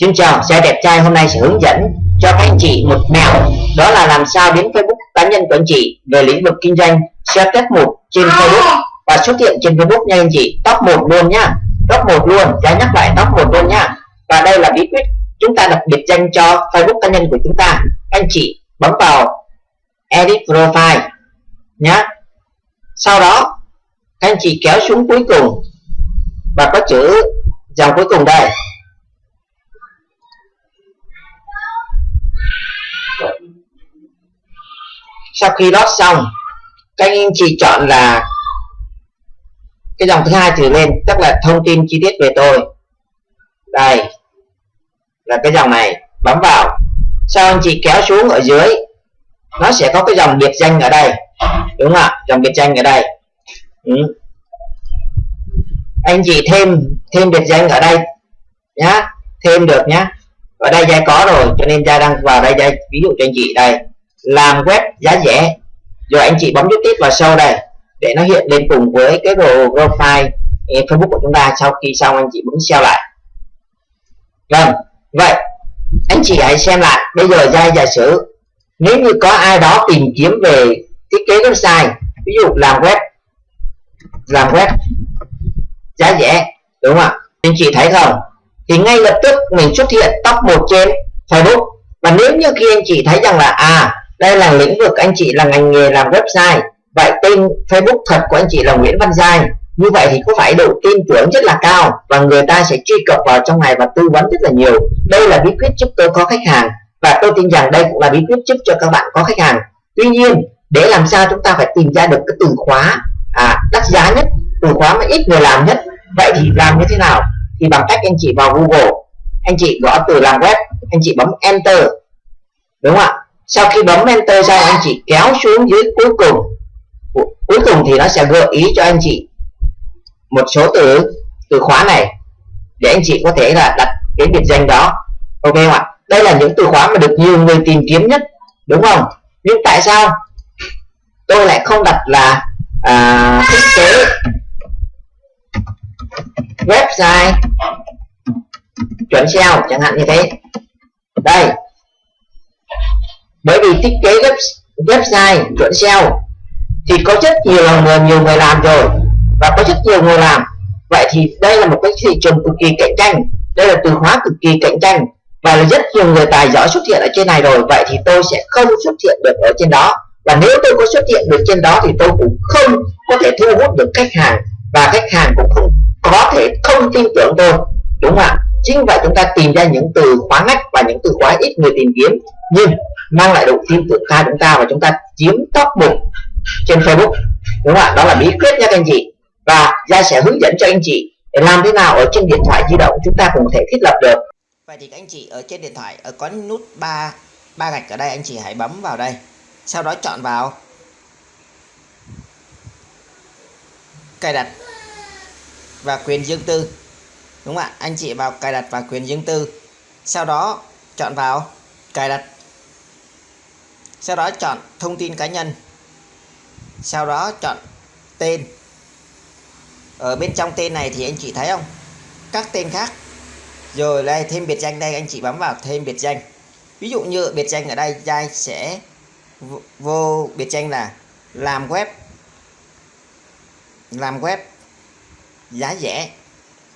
Xin chào, xe đẹp trai hôm nay sẽ hướng dẫn cho các anh chị một mẹo. Đó là làm sao biến Facebook cá nhân của anh chị về lĩnh vực kinh doanh xe test một trên Facebook và xuất hiện trên Facebook nha anh chị. Top 1 luôn nhá top 1 luôn giá nhắc lại top 1 luôn nhá và đây là bí quyết chúng ta đặt biệt danh cho Facebook cá nhân của chúng ta. Anh chị bấm vào edit profile nhá. Sau đó các anh chị kéo xuống cuối cùng và có chữ dòng cuối cùng đây sau khi lót xong, các anh chị chọn là cái dòng thứ hai trở lên, tức là thông tin chi tiết về tôi. Đây là cái dòng này, bấm vào. Sau anh chị kéo xuống ở dưới, nó sẽ có cái dòng biệt danh ở đây. Đúng không ạ? Dòng biệt danh ở đây. Ừ. anh chị thêm thêm biệt danh ở đây nhá. Thêm được nhá. Ở đây giai có rồi, cho nên giai đang vào đây giai ví dụ cho anh chị đây làm web giá rẻ. Rồi anh chị bấm nút tiếp vào sau đây, để nó hiện lên cùng với cái profile eh, Facebook của chúng ta sau khi xong anh chị bấm share lại. Vâng vậy, anh chị hãy xem lại. Bây giờ giai giả sử, nếu như có ai đó tìm kiếm về thiết kế website, ví dụ làm web làm web giá rẻ, đúng không ạ? Anh chị thấy không? Thì ngay lập tức mình xuất hiện top 1 trên Facebook. Và nếu như khi anh chị thấy rằng là à đây là lĩnh vực anh chị là ngành nghề làm website. Vậy tên Facebook thật của anh chị là Nguyễn Văn Giai như vậy thì có phải độ tin tưởng rất là cao và người ta sẽ truy cập vào trong này và tư vấn rất là nhiều. Đây là bí quyết giúp tôi có khách hàng và tôi tin rằng đây cũng là bí quyết giúp cho các bạn có khách hàng. Tuy nhiên để làm sao chúng ta phải tìm ra được cái từ khóa à, đắt giá nhất từ khóa mà ít người làm nhất vậy thì làm như thế nào? Thì bằng cách anh chị vào Google anh chị gõ từ làm web anh chị bấm enter đúng không ạ? Sau khi bấm enter xong anh chị kéo xuống dưới cuối cùng. Cuối cùng thì nó sẽ gợi ý cho anh chị một số từ từ khóa này để anh chị có thể là đặt cái biệt danh đó. Ok không ạ? Đây là những từ khóa mà được nhiều người tìm kiếm nhất đúng không? Nhưng tại sao tôi lại không đặt là à, thiết kế website chuẩn SEO chẳng hạn như thế đây thiết kế web, website chuẩn SEO thì có rất nhiều người nhiều người làm rồi và có rất nhiều người làm. Vậy thì đây là một cái thị trường cực kỳ cạnh tranh đây là từ khóa cực kỳ cạnh tranh và rất nhiều người tài giỏi xuất hiện ở trên này rồi. Vậy thì tôi sẽ không xuất hiện được ở trên đó và nếu tôi có xuất hiện được trên đó thì tôi cũng không có thể thu hút được khách hàng và khách hàng cũng không có thể không tin tưởng tôi đúng không ạ? Chính vậy chúng ta tìm ra những từ khóa ngách và những từ khóa ít người tìm kiếm. Nhưng mang lại độ tin tưởng cao chúng ta và chúng ta chiếm top 1 trên Facebook. Đúng không ạ? Đó là bí quyết nha các anh chị. Và gia sẽ hướng dẫn cho anh chị để làm thế nào ở trên điện thoại di động chúng ta cũng có thể thiết lập được. Vậy thì các anh chị ở trên điện thoại, ở có nút ba ba gạch ở đây, anh chị hãy bấm vào đây. Sau đó chọn vào. Cài đặt và quyền riêng tư. Đúng không ạ? Anh chị vào cài đặt và quyền riêng tư. Sau đó chọn vào cài đặt sau đó chọn thông tin cá nhân. Sau đó chọn tên. Ở bên trong tên này thì anh chị thấy không? Các tên khác. Rồi đây thêm biệt danh đây, anh chị bấm vào thêm biệt danh. Ví dụ như biệt danh ở đây, giai sẽ vô biệt danh là làm web. Làm web giá rẻ.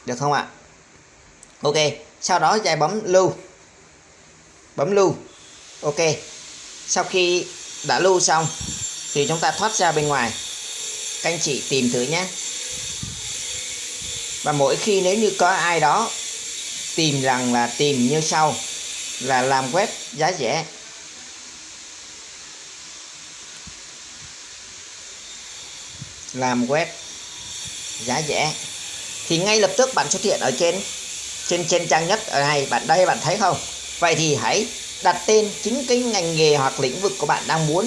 Được không ạ? Ok, sau đó giai bấm lưu. Bấm lưu. Ok sau khi đã lưu xong, thì chúng ta thoát ra bên ngoài. Các anh chị tìm thử nhé. Và mỗi khi nếu như có ai đó tìm rằng là tìm như sau, là làm web giá rẻ. Làm web giá rẻ. Thì ngay lập tức bạn xuất hiện ở trên trên trên trang nhất ở này bạn đây bạn thấy không? Vậy thì hãy đặt tên chính cái ngành nghề hoặc lĩnh vực của bạn đang muốn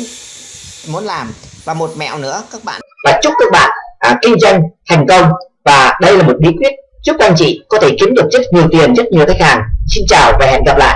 muốn làm. Và một mẹo nữa các bạn và chúc các bạn à, kinh doanh thành công. Và đây là một bí quyết giúp anh chị có thể kiếm được rất nhiều tiền rất nhiều khách hàng. Xin chào và hẹn gặp lại.